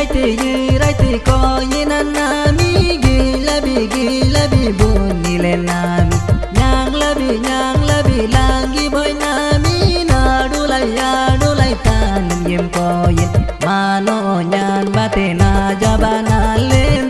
ಐತಿಗಿ ರೈತಿ ಕೋಯಿ ನನ್ನ ಮೀಗಿ ಲಬಿ ಗಿಲಬಿ ಬೂನಿಲೆ ನಾಮಿ ನ್ಯಾಂಗ್ ಲಬಿ ನ್ಯಾಂಗ್ ಲಬಿ ಲಾಂಗಿ ಬೊಯ್ ನಾಮಿ ನಾಡುಲೈ ಆಡುಲೈ ತಾನಿಗೆ ಕೋಯಿ ಮಾನೋ ನ್ಯಾನ್ ಬತೆ ನಾ ಜಬನಾಲೇನ್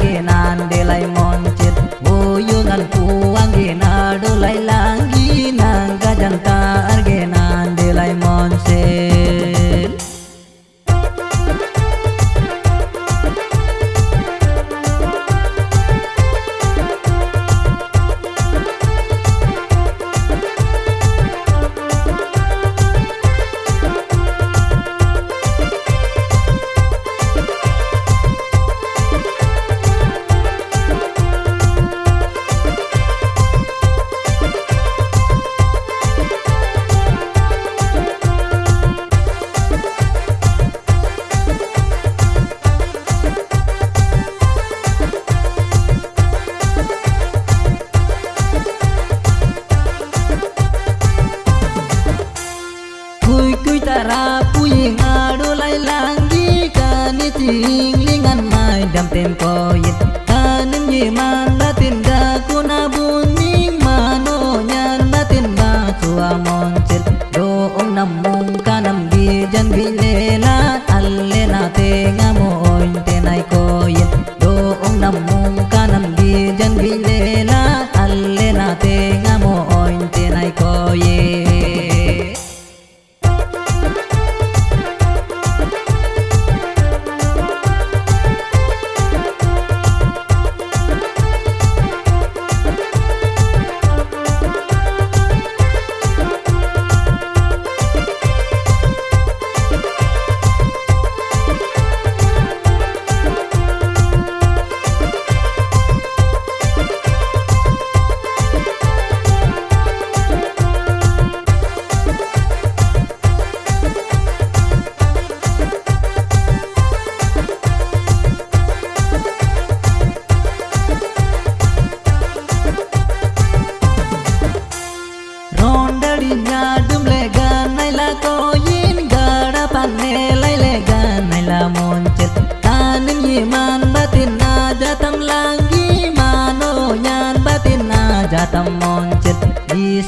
kani ting lingan mai dam tem koyit kanim ye man latin da kuna buning mano nyan latin ba tua moncel do ong nam mong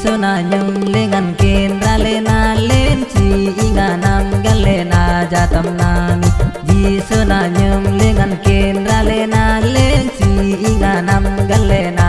Iso na nyung lengan kendra lena len chi, inga nam gale na jatam nami Iso na nyung lengan kendra lena len chi, inga nam gale na